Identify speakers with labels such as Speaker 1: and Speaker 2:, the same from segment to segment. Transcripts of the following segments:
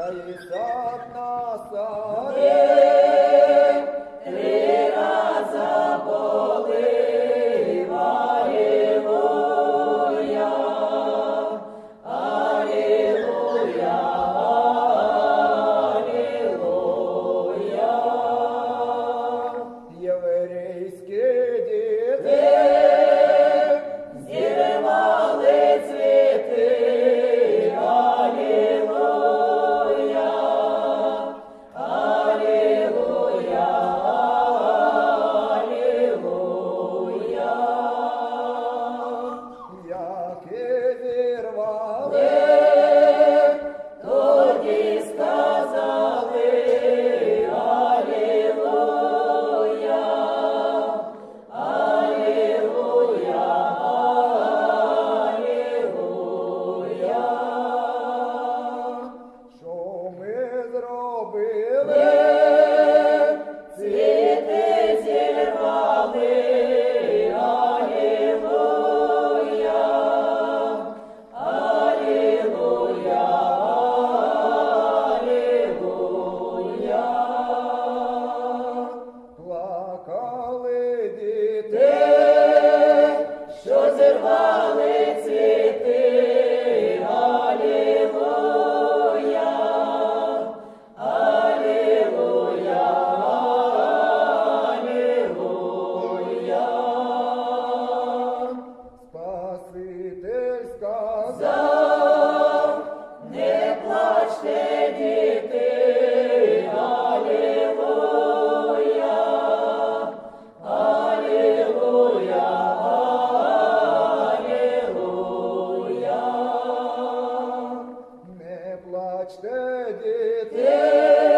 Speaker 1: Isaac Nasar. плачте, дети.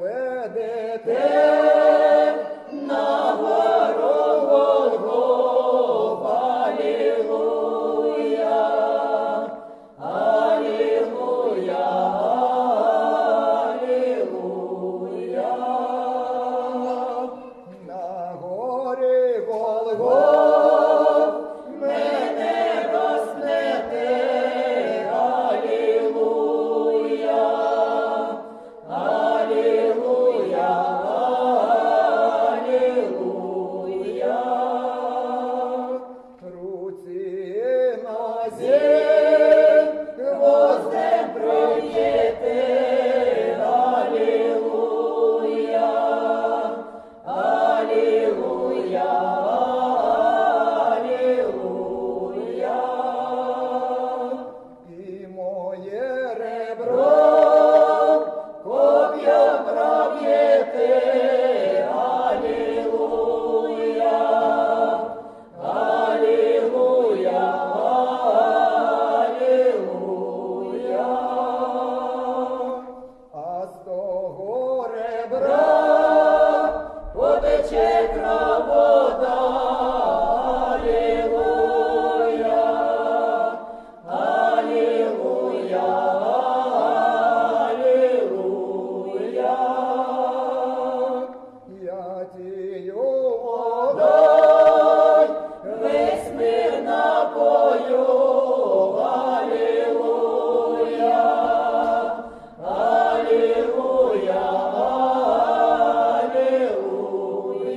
Speaker 1: vedete. Te Guru.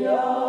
Speaker 2: Hallelujah.